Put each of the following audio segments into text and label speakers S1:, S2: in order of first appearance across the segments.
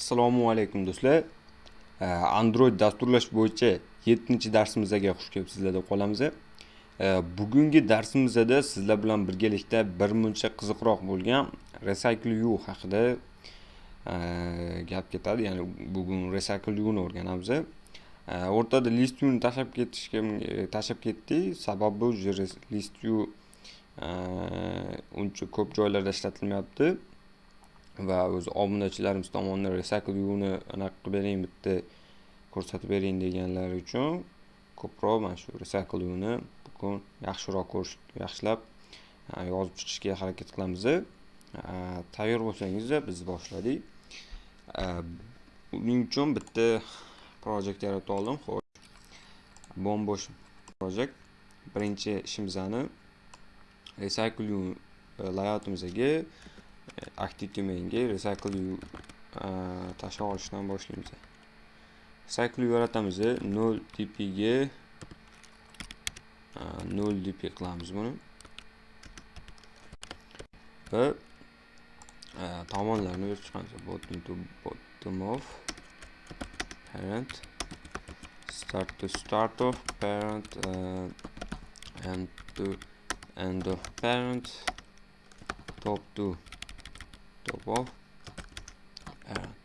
S1: assalomu alaykum do'stlar. Android dasturlash bo'yicha 7 darsimizga xush kelibsizlar deb qolamiz bugungi darsimizda sizlar bilan birgalikda bir muncha qiziqroq bo'lgan recycle u haqida gap ketadi. Ya'ni bugun recycle ni o'rganamiz o'rtada list ni tashlab ketishga e, tashlab ketdik. Sababi уже list u uncha ko'p joylarda ishlatilmayapti. Va o'zi obunachilarimiz tomonidan recycle uni anaqa qilib bering bitta ko'rsatib bering deganlari uchun ko'proq mana shu recycle uni bugun yaxshiroq ko'rish yaxshilab yozib chiqishga harakat qilamiz. E, tayyor bo'lsangiz biz boshladik. E, Uning uchun bitta projekt yaratib oldim. Xo'sh bombosh projekt. Birinchi ishimizni recycle e, layoutimizga active domainga recycle u e, tashlab olishdan boshlaymiz recycle yaratamiz 0 dp ga 0 e, dp qilamiz buni va e, tomonlarni berib chiqamiz bottom to bottom of parent start to start of parent uh, and to end of parent top to top of parent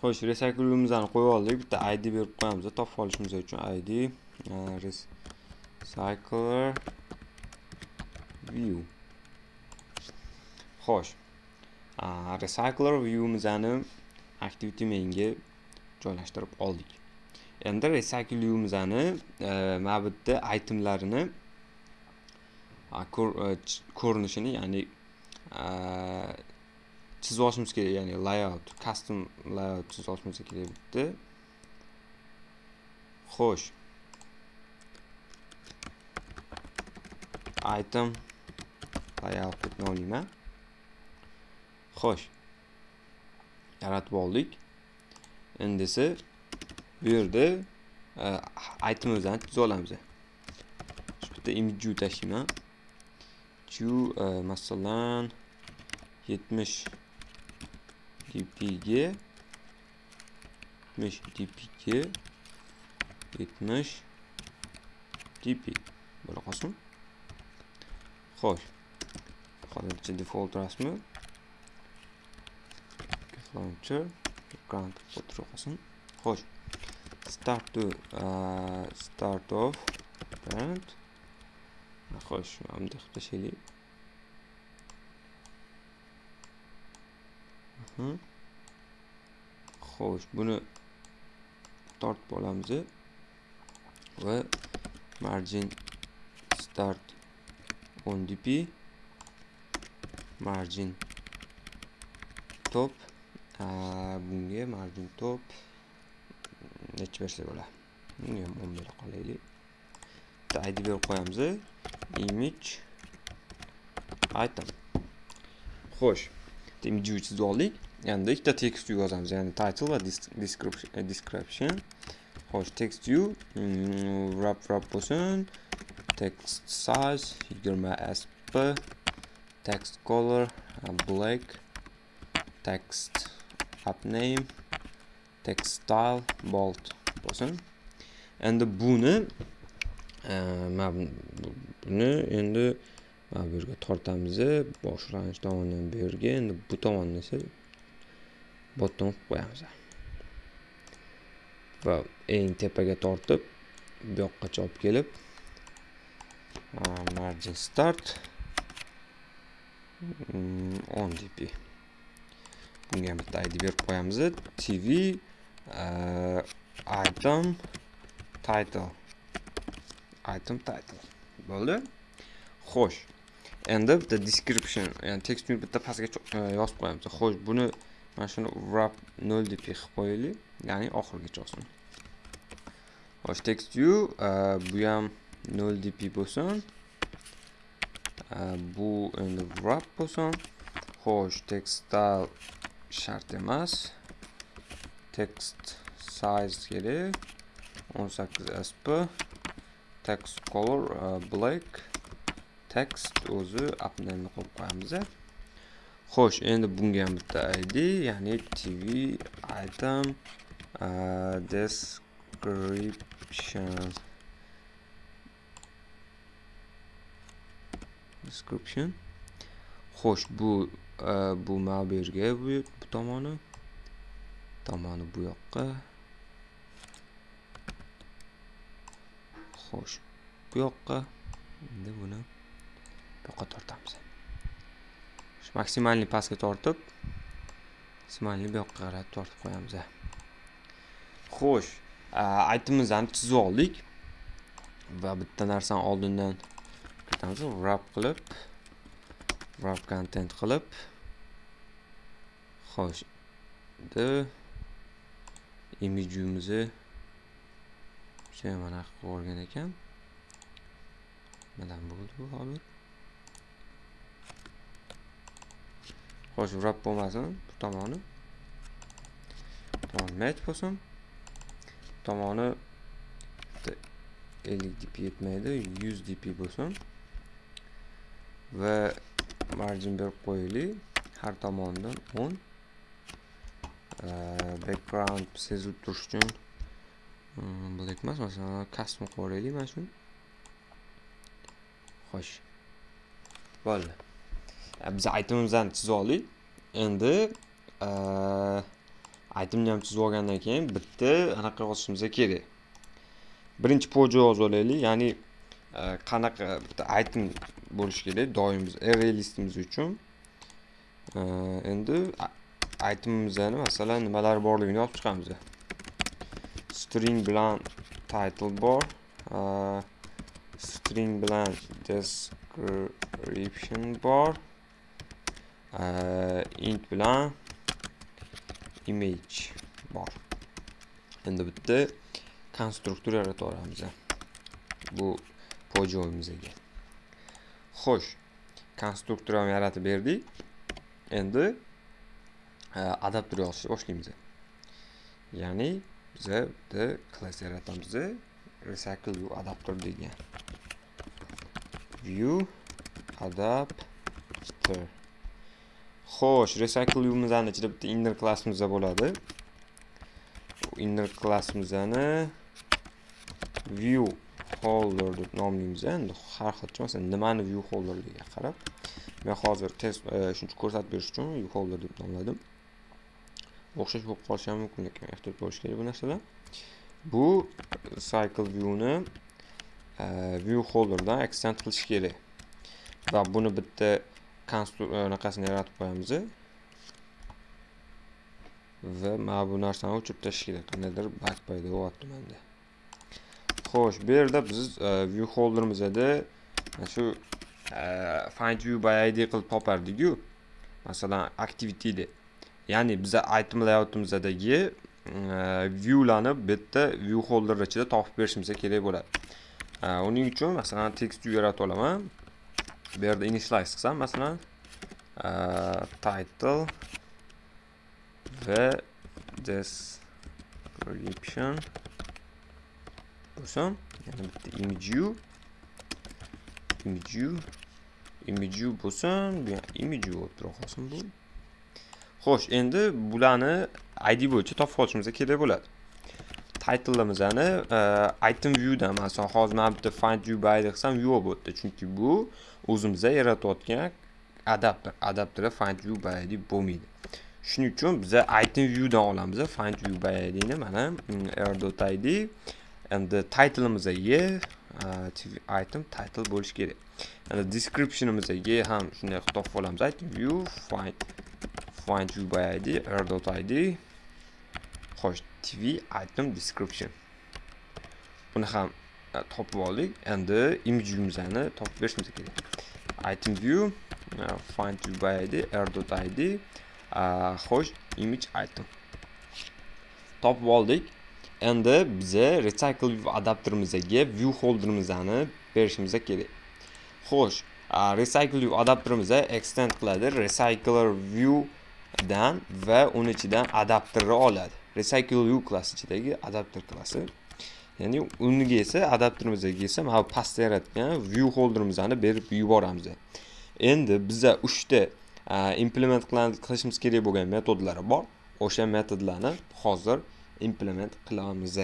S1: xo'sh recyclimizni qo'yib oldik. Bitta id berib qo'yamiz topib olishimiz uchun id recycler view. Xo'sh. Recycler viewimizni activity mainga joylashtirib oldik. Endi recycle viewimizni mana bu yerda itemlarini ko'rinishini ya'ni chizib olishimiz kerak ya'ni layout custom layout chizib olishimiz kerak bitta xo'sh item. Layout deb nomlayman xo'sh yaratib oldik endi esa bu yerda itemimizni chizib olamiz bitta imiju tashlayman chu e, masalan 70 dpga 70 dpga 70 dp bo'la qolsin. Xo'sh. Hozircha default rasmi. Launcher grant o'tirib qolsin xo'sh. Start to uh, start of parent xo'sh bunday qilib tashlaylik xo'sh buni tortib olamiz va margin start on dp margin top bunga margin top necha bersak bo'ladi bunga ham o'n bera qolaylik bitta id berib qo'yamiz image. Item. Xo'sh image chizib oldik endi ikkita tekst yozamiz ya'ni title va description e, xo'sh text view hmm, wrap wrap bo'lsin text size yigirma sp text color e, black. Text app name. Text style bold bo'lsin endi buni mana buni endi mana bu yerga tortamiz boshlanish tomondan bu yerga endi bu tomonni esa bottom qilib qo'yamiz va eng tepaga tortib bu yoqqacha olib kelib margin start hmm, 10 dp bunga ham bitta id berib qo'yamiz tv item title. Item title. Bo'ldi? Xo'sh. Endi bitta description ya'ni tekstni bitta pastga e, yozib qo'yamiz. Xo'sh buni mana shuni wrap 0 deb qilib qo'yaylik. Ya'ni oxirigacha olsin xo'sh text view bu ham 0 dp bo'lsin. E, bu endi wrap bo'lsin. Xo'sh text style shart emas. Text size kerak. 18 sp text color black text o'zi appname'ni qo'yib qo'yamiz xo'sh endi bunga ham bitta id ya'ni tv item uh, description. Description. Xo'sh uh, bu bu bu tomoni tomoni bu yoqqa xo'sh bu yoqqa endi buni bu yoqqa tortamiz. Maksimalniy pastga tortib maksimalniy bu yoqqa qarab tortib qo'yamiz xo'sh aytimizni chizib oldik va bitta narsani oldindan kiritamiz wrap qilib wrap content qilib. Xo'sh endi imijimizni mana qilib yuborgan ekan. Nimadan bo'ldi bu hozir xo'sh wrap bo'lmasin bu tomoni. Tomon mat bo'lsin. Tomoni 50 dp yetmaydi 100 dp bo'lsin. Va margin berib qo'yaylik. Har tomonidan 10 background sezilib turish uchun black emas masalan custom qilib yuboraylik mana shuni xo'sh bo'ldi biz aytimimizni chizib oldik endi aytimni ham chizib olgandan keyin bitta anaqa yozishimiz kerak birinchi pojo yozib olaylik ya'ni qanaqa bitta aytim bo'lishi kerak doim biz array listimiz uchun endi aytimimizni masalan nimalar borligini yozib chiqamiz string bilan title bor string bilan description bor int bilan image bor endi bitta konstruktor yaratib yuboramiz bu pojoyimizga xo'sh konstruktor ham yaratib berdik. Endi e, adapter yozishni boshlaymiz. Ya'ni biza bitta klass yaratamiz recycle view adapter degan view adapter. Xo'sh recycle viewimizni ichida bitta inner klassimiz bo'ladi. Inner klassimizni view holder deb nomlaymiz endi har xilcha masalan nimani view holderligiga qarab men hozir test e, shuncha ko'rsatib berish uchun view holder deb nomladim. O'xshash bo'lib qolishi ham mumkin lekin ehtiyot bo'lish kerak bu narsadan bu cycle viewni e, view holderdan extend qilish kerak. Va buni bitta anaqasini e, yaratib qo'yamiz va mana bu narsani o'chirib tashlash kerak. Qandaydir bak paydo bo'lyapti menda. Xo'sh bu yerda biz e, view holderimizda shu find view by id qilib topardik-ku masalan activity deb ya'ni biza item viewlarni bitta view holder ichida topib berishimiz kerak bo'ladi. E, uning uchun masalan text view yaratib olaman bu yerda initialize qilsam masalan e, title va description bo'lsin yana bitta image view image view image view bo'lsin bu image view bo'lib tura qolsin bu xo'sh endi bularni id bo'yicha topib olishimiz kerak bo'ladi. Titleimizni e, item viewdan masalan hozir mana bitta find view by qilsam yo'q bo'libdi chunki bu o'zimizda yaratayotgan adapter. Adapterda find view by bo'lmaydi. Shuning uchun biza item viewdan olamiz. Find view by idni mana mm, r.id endi titleimizga e, item title bo'lishi kerak. Endi descriptionimizga ham shunday qilib topib olamiz item view find find view by id r.id xo'sh tv item description. Buni ham e, topib oldik. Endi image viewimizni topib berishimiz kerak. Item view e, find view by id r.id e, xo'sh image item. Topib oldik. Endi biza recycle view adapterimizga view holderimizni berishimiz kerak. Xo'sh recycle view adapterimiz extend qiladi. Recycler view dan va uni ichidan adapterni oladi. Recycle u klass ichidagi adapter klassi ya'ni uniga esa adapterimizga esa mana bu pastda yaratgan view holderimizni berib yuboramiz. Endi biza uchta implement qilishimiz kerak bo'lgan metodlari bor. O'sha metodlarni hozir implement qilamiz.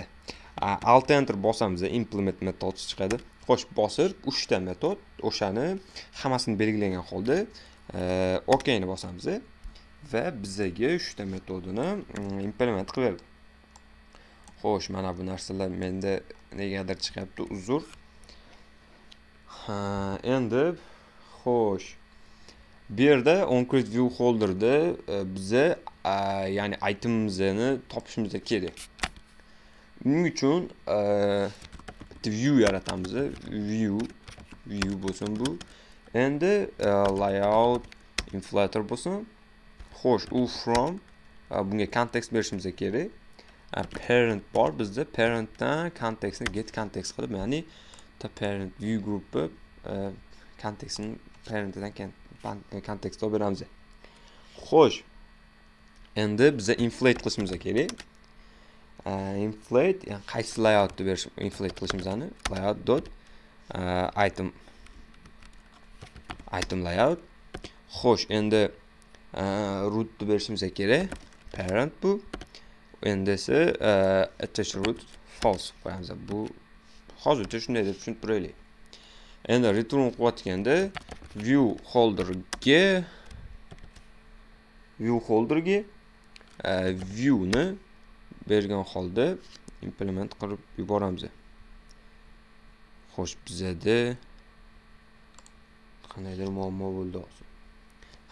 S1: Alt enter bosamiz implement metod chiqadi. Xo'sh bosib uchta metod o'shani hammasini belgilagan holda e, okni bosamiz. Va bizaga uchta metodini mm, implement qilib. Xo'sh mana bu narsalar menda negadir chiqyapti uzr. Endi xo'sh. Bu yerda oncreate view holderda e, biza ya'ni itemimizni topishimiz kerak. Uning uchun? E, bitta view yaratamiz view view bo'lsin bu. Endi e, layout inflator bo'lsin. Xo'sh u from euh, bunga kontekst berishimiz kerak. Parent bor bizda parentdan kontekstni get kontekst qilib ya'ni the parent view grupi kontekstni euh, parentidan kontekst olib beramiz. Xo'sh endi biza inflate qilishimiz kerak. Э, inflate yani qaysi layoutni berish inflate qilishimizni layout dot э, item item layout. Xo'sh endi rootni berishimiz kerak parent bu. Endi esa attach root false. Qo'yamiz bu hozircha shunday deb tushunib turaylik endi return qilayotganda view holderga view holderga viewni bergan holda implement qilib yuboramiz. Xo'sh bizada qandaydir muammo bo'ldi hozir.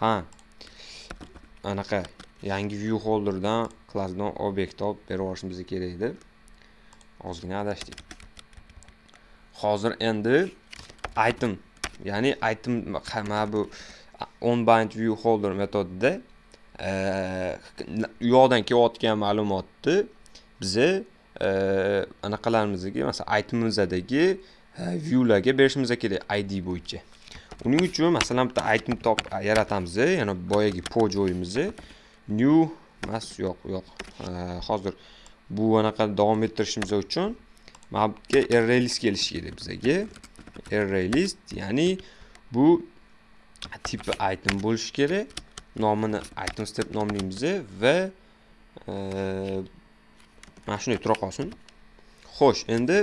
S1: Ha anaqa yangi view holderdan klassdan obyekt olib berib yuborishimiz kerak edi. Ozgina adashdik. Hozir endi item ya'ni item mana bu onbind view holder metodida u yoqdan kelayotgan ma'lumotni biza anaqalarimizga masalan itemimizdagi viewlarga berishimiz kerak id bo'yicha. Uning uchun masalan bitta item top yaratamiz yana boyagi po joyimizni new mas yo'q yo'q. Hozir bu anaqa davom ettirishimiz uchun mana bu yerga array list kelishi kerak bizaga array list ya'ni bu tipi item bo'lishi kerak. Nomini item step nomlaymiz va e, mana shunday tura qolsin. Xo'sh endi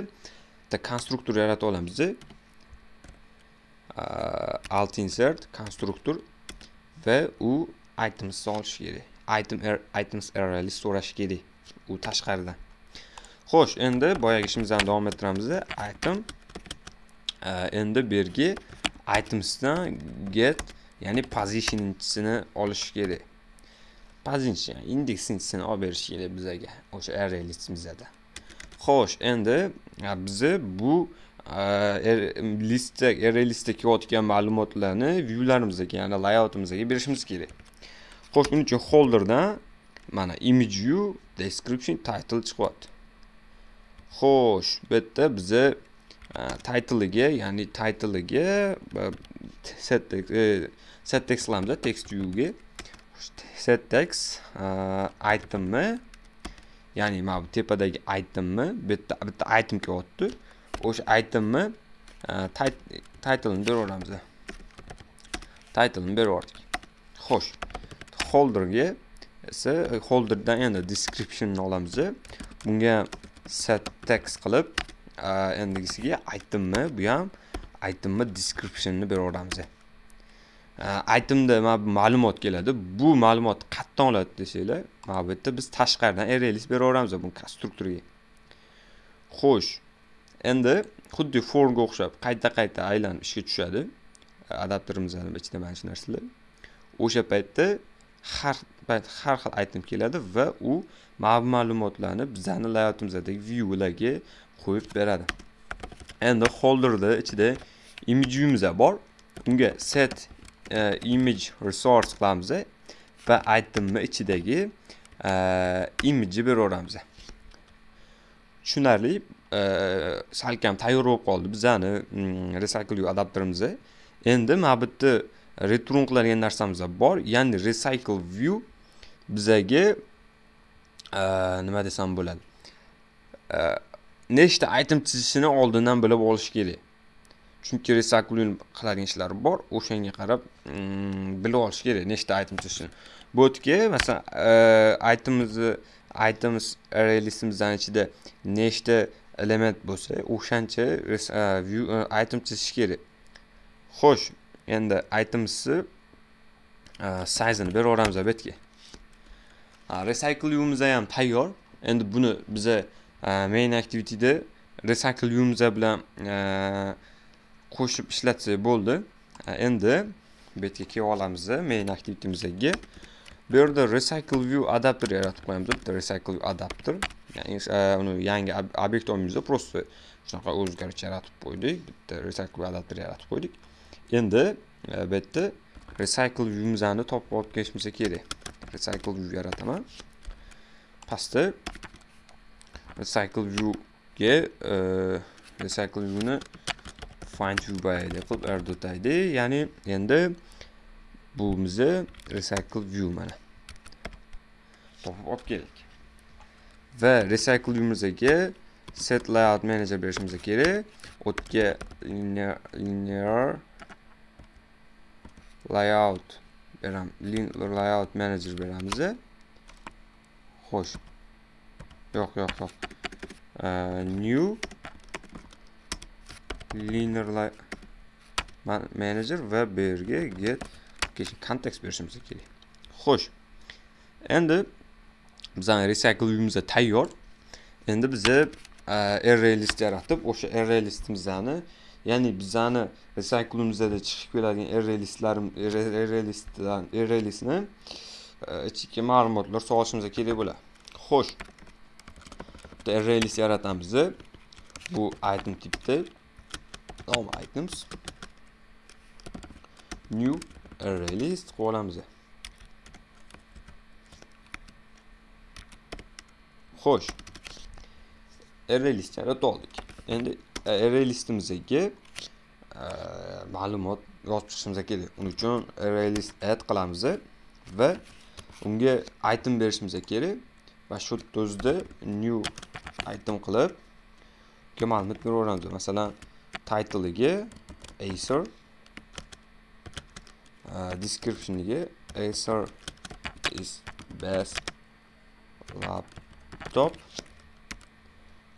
S1: bitta konstruktor yaratib olamiz alt insert konstruktor va u itemsni olish kerak item er, items array list so'rashi kerak u tashqaridan xo'sh endi boyagi ishimizni davom ettiramiz item endi bu yerga itemsdan get ya'ni positionchisini olish kerak position indeksinchini olib berish kerak bizaga o'sha array listimizda xo'sh endi bizni bu listda array er, listdagi er, kelayotgan ma'lumotlarni viewlarimizga ya'ni layoutimizga berishimiz kerak xo'sh buning uchun holderdan mana image view description title chiqyapti xo'sh bu yerda biza e, titleiga ya'ni titleiga e, set text e, qilamiz text viewga set text itemni ya'ni mana bu tepadagi itemni bu yerda bitta item kelyapti o'sha itemni e, titlini beraveramiz berib yubordik xo'sh holderga esa holderdan endi descriptionni olamiz bunga set text qilib e, endigisiga itemni bu ham itemni descriptionni beraveramiz aytimda e, mana bu ma'lumot keladi. Bu ma'lumot qayerdan oladi desanglar mana bu yerda biz tashqaridan array list beraveramiz bu konstruktorga xo'sh endi xuddi forga o'xshab qayta qayta aylanib ishga tushadi. E, Adapterimizni ichida mana shu narsalar. O'sha paytda har payt har xil item keladi va u ma'lumotlarni bizani layoutimizdagi viewlarga qo'yib beradi. Endi holderda ichida image bor. Unga set uh, image resource qilamiz va itemni ichidagi e, uh, image'ni beraveramiz tushunarli salkam tayyor bo'lib qoldi bizani mm, recycle adapterimiz endi mana bu yerda return qiladigan narsamiz bor. Ya'ni recycle view bizaga nima desam bo'ladi? Nechta item chizishini oldindan bilib olish kerak. Chunki recycling qiladigan ishlar bor. O'shanga qarab mm, bilib olish kerak nechta item chizishini. Bu yerga masalan itemimizni items array listimizdan ichida nechta element bo'lsa o'shancha e, view e, item chizish kerak. Xo'sh endi itemsni e, sizini beraveramiz yuboramiz yerga recycle viewimiz ham tayyor. Endi buni biza main activityda recycle viewimiz bilan qo'shib ishlatsak bo'ldi. Endi bu yerga kelib olamiz main activityimizga bu yerda recycle view adapter yaratib qo'yamiz bitta recycle view adapter. Yangi obyekt olmaymiz просто shunaqa o'zgarish yaratib qo'ydik. Bitta recycle adapter yaratib qo'ydik. Endi bu yerda recycle viewimizni topib olib kelishimiz kerak. Recycle view yarataman. Pastda recycle viewga e, recycle viewni find view by id qilib erda o'taydi ya'ni endi bu bizni recycle view mana topib olib keldik. Va recycle viewimizga set layout manager berishimiz kerak o'tga linear, linear layout beramiz layout manager beramiz xo'sh yo'q yo'q yo'q new linear manager va bu yerga get context berishimiz kerak xo'sh endi bizani recycle uyimizga tayyor. Endi biza array e, list yaratib o'sha array listimizni ya'ni bizani recycleimizda chiqib keladigan array listlar array listdan array listni e, ichki ma'lumotlar solishimiz kerak bo'ladi. Xo'sh. Bitta array list yaratamiz bu item tipda nom items new array list qo'yamiz xo'sh. Array list yaratib oldik. Endi e, array listimizga e, ma'lumot yozib chiqishimiz kerak. Uning uchun array list add qilamiz va unga item berishimiz kerak. Va shu o'zida new item qilib unga ma'lumot beraveramiz. Masalan titleiga acer e, descriptioniga acer is best kitob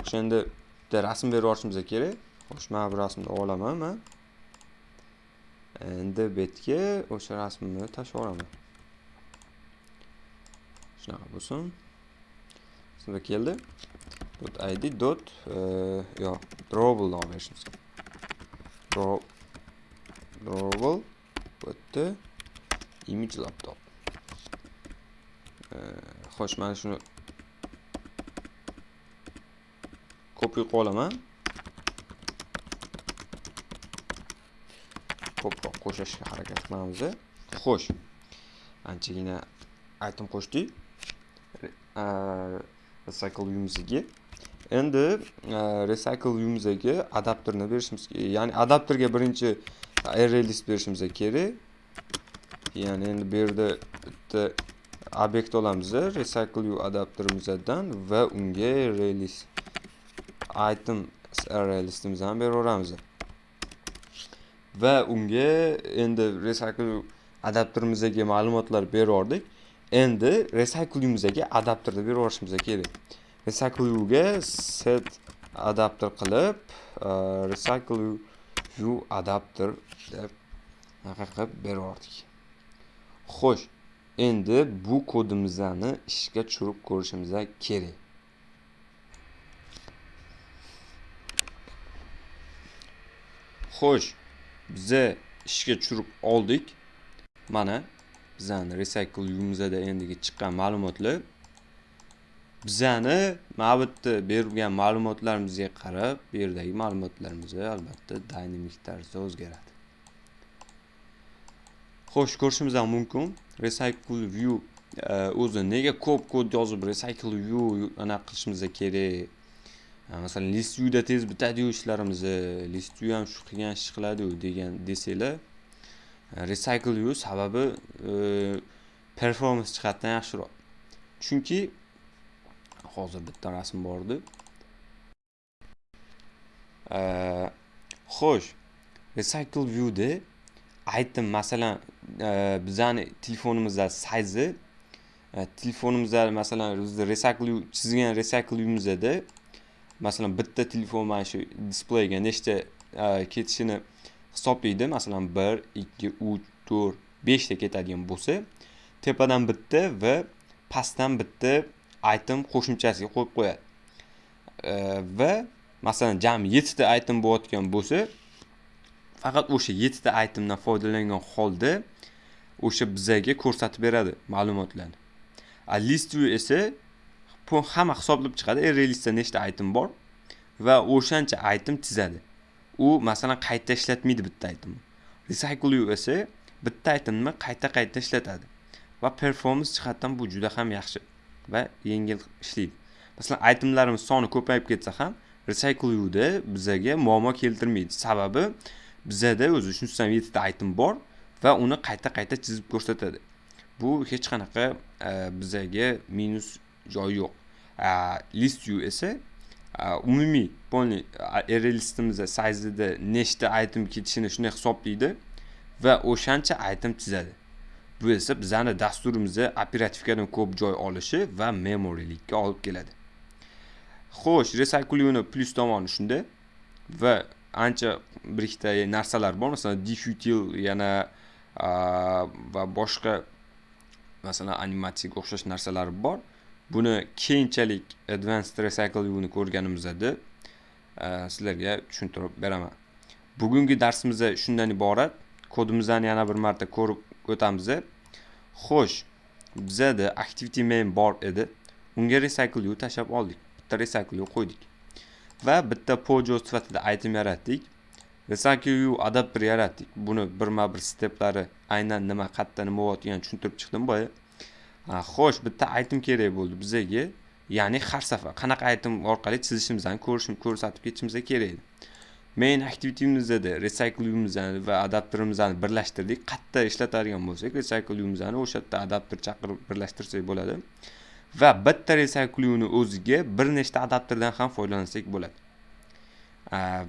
S1: o'sha endi bitta rasm berib yuborishimiz kerak. Xo'sh mana bu rasmni olaman man endi bu yerga o'sha rasmni tashlab yuboraman shunaqa bo'lsin. Sizga keldi. Dot id dot e, yo'q drawable nom berishimiz drawable bu yerda image laptop. E, xo'sh mana shuni ko'prik olaman ko'proq qo'shishga harakat qilamiz xo'sh anchagina aytib qo'shdik. Recycle uyimizga. endi recycle uyimizga adapterni berishimiz kerak ya'ni adapterga birinchi array berishimiz kerak. Ya'ni endi bu yerda bitta obyekt olamiz recycle u adapterimizdan va unga array item array listimizni ham beraveramiz va unga endi recycle adapterimizga ma'lumotlar berordik endi recycleimizga adapterni berib yuborishimiz kerak. Recyclingga set adapter qilib e, recycle u adapter deb anaqa qilib xo'sh endi bu kodimizni ishga tushirib ko'rishimiz kerak. Xo'sh biza ishga tushirib oldik. Mana bizani recycle viewimizda endigi chiqqan ma'lumotlar. Bizani mana bu yerda berilgan ma'lumotlarimizga qarab bu yerdagi ma'lumotlarimiz albatta dinamik tarzda o'zgaradi. Xo'sh ko'rishimiz ham mumkin. Recycle view e, o'zi nega ko'p kod yozib recycle view anaqa qilishimiz kerak? Masalan list tez bitadiyu ishlarimizni list view ham shu qilgan ish qiladiyu degan desanglar recycle view sababi e, performance jihatdan yaxshiroq. Chunki hozir bitta rasm bor edi xo'sh recycle viewda item masalan e, bizani telefonimizda sayzi e, telefonimizda masalan bizni recycle chizgan recycle uyimizda masalan bitta telefon mana shu displeyga nechta e, ketishini hisoblaydi. Masalan bir ikki uch to'rt beshta ketadigan bo'lsa tepadan bitta va pastdan bitta item qo'shimchasiga qo'yib qo'yadi. E, va masalan jami yettita item bo'layotgan bo'lsa faqat o'sha yettita itemdan foydalangan holda o'sha bizaga ko'rsatib beradi ma'lumotlarni. A list view esa hamma hisoblab chiqadi. E, Array listda nechta item bor? Va o'shancha item chizadi u masalan qayta ishlatmaydi bitta itemni. Recycle esa bitta itemni qayta qayta ishlatadi. Va performance jihatdan bu juda ham yaxshi va yengil ishlaydi. Masalan itemlarimiz soni ko'payib ketsa ham recycle uda bizaga muammo keltirmaydi. Sababi bizada o'zi shunisidan yettita item bor va uni qayta qayta chizib ko'rsatadi. Bu hech qanaqa e, bizaga minus joyi yo'q. List view esa umumiy полный array listimizda sayzida nechta item ketishini shunday hisoblaydi va o'shancha item chizadi bu esa bizani dasturimizda operativkadan ko'p joy olishi va memorilikka olib keladi xo'sh recyclingni plyus tomoni shunda va ancha bir ikkita narsalar bor masalan diffutil yana va boshqa masalan animatsiyaga o'xshash narsalar bor. Buni keyinchalik advanced recyclingni ko'rganimizda e, sizlarga tushuntirib beraman. Bugungi darsimiz shundan iborat kodimizni yana bir marta ko'rib o'tamiz. Xo'sh bizada activity main bor edi. Unga recycle tashlab oldik. Bitta recycle qo'ydik. Va bitta pojo sifatida item yaratdik. Recycle adapter yaratdik. Buni birma bir steplari aynan nima qayerda nima bo'layotganini tushuntirib chiqdim boya xo'sh bitta item kerak bo'ldi bizaga ya'ni har safar qanaqa item orqali chizishimizni ko'rishim ko'rsatib ketishimiz kerak edi. Main activity'mizda recycle'imizni va adapterimizni birlashtirdik. Qayerda ishlatadigan bo'lsak recycle'imizni o'sha yerda adapter chaqirib birlashtirsak bo'ladi. Va bitta recyclingni o'ziga bir nechta adapterdan ham foydalansak bo'ladi.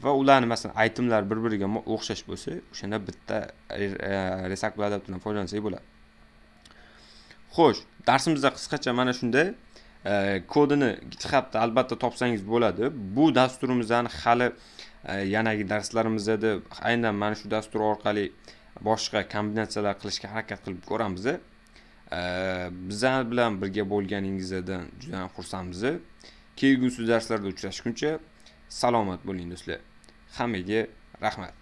S1: Va ularni masalan itemlar bir biriga o'xshash bo'lsa o'shanda bitta e, recycle adapterdan foydalansak bo'ladi. Xo'sh darsimizda qisqacha mana shunday e, kodini githubda albatta topsangiz bo'ladi. Bu dasturimizni hali e, yanagi darslarimizda aynan mana shu dastur orqali boshqa kombinatsiyalar qilishga harakat qilib ko'ramiz. E, bizlar bilan birga bo'lganingizdan juda ham xursandmiz. Kelgusi darslarda uchrashguncha salomat bo'ling do'stlar. Hammaga rahmat.